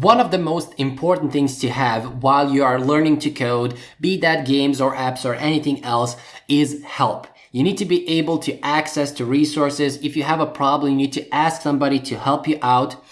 One of the most important things to have while you are learning to code, be that games or apps or anything else, is help. You need to be able to access to resources. If you have a problem, you need to ask somebody to help you out.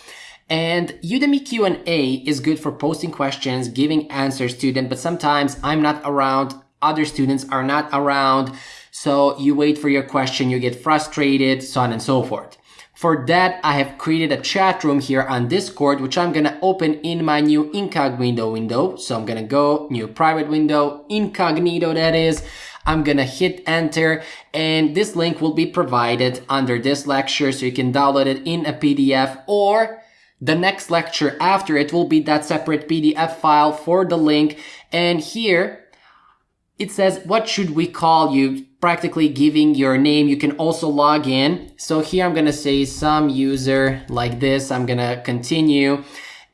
And Udemy Q&A is good for posting questions, giving answers to them, but sometimes I'm not around, other students are not around, so you wait for your question, you get frustrated, so on and so forth. For that, I have created a chat room here on Discord, which I'm gonna open in my new incognito window. So I'm gonna go new private window, incognito that is. I'm gonna hit enter, and this link will be provided under this lecture, so you can download it in a PDF, or the next lecture after it will be that separate PDF file for the link. And here it says, what should we call you? Practically giving your name. You can also log in. So here I'm going to say some user like this. I'm going to continue.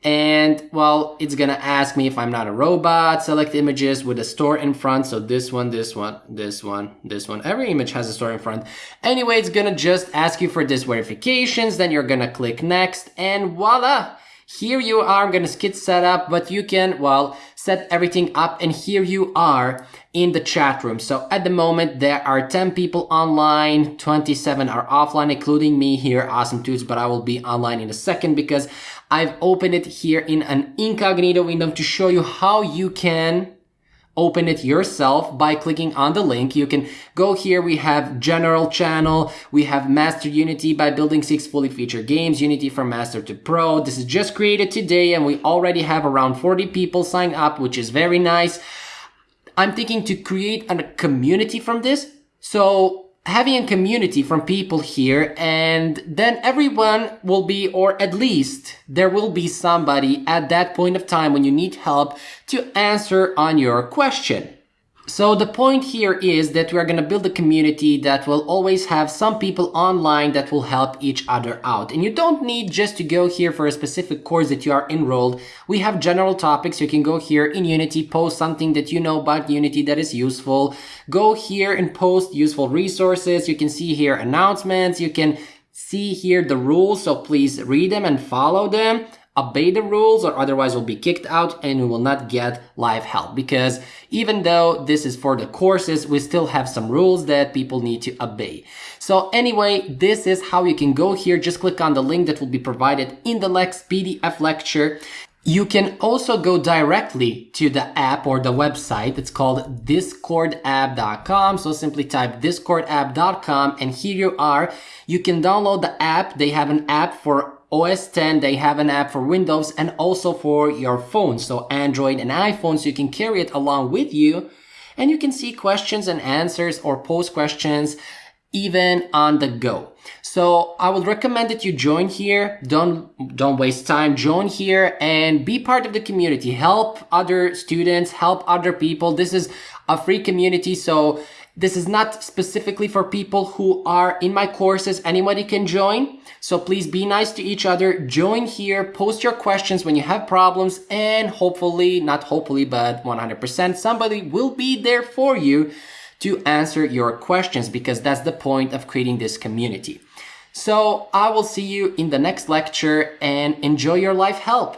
And well, it's going to ask me if I'm not a robot. Select images with a store in front. So this one, this one, this one, this one. Every image has a store in front. Anyway, it's going to just ask you for these verifications. Then you're going to click next and voila. Here you are. I'm going to skip setup, but you can, well, set everything up, and here you are in the chat room. So at the moment, there are 10 people online, 27 are offline, including me here, Awesome Toots, but I will be online in a second because I've opened it here in an incognito window to show you how you can open it yourself by clicking on the link. You can go here. We have general channel. We have master Unity by building 6 fully featured games, Unity from master to pro. This is just created today and we already have around 40 people sign up, which is very nice. I'm thinking to create a community from this. So having a community from people here, and then everyone will be, or at least there will be somebody at that point of time when you need help to answer on your question. So the point here is that we are going to build a community that will always have some people online that will help each other out. And you don't need just to go here for a specific course that you are enrolled. We have general topics. You can go here in Unity, post something that you know about Unity that is useful. Go here and post useful resources. You can see here announcements. You can see here the rules, so please read them and follow them obey the rules, or otherwise we'll be kicked out and we will not get live help, because even though this is for the courses, we still have some rules that people need to obey. So anyway, this is how you can go here. Just click on the link that will be provided in the Lex PDF lecture. You can also go directly to the app or the website. It's called discordapp.com. So simply type discordapp.com and here you are. You can download the app. They have an app for OS X, they have an app for Windows and also for your phone. So Android and iPhone, so you can carry it along with you. And you can see questions and answers or post questions even on the go. So I would recommend that you join here. Don't waste time. Join here and be part of the community. Help other students, help other people. This is a free community. So this is not specifically for people who are in my courses. Anybody can join. So please be nice to each other. Join here, post your questions when you have problems, and hopefully, not hopefully, but 100%, somebody will be there for you to answer your questions, because that's the point of creating this community. So I will see you in the next lecture, and enjoy your life help.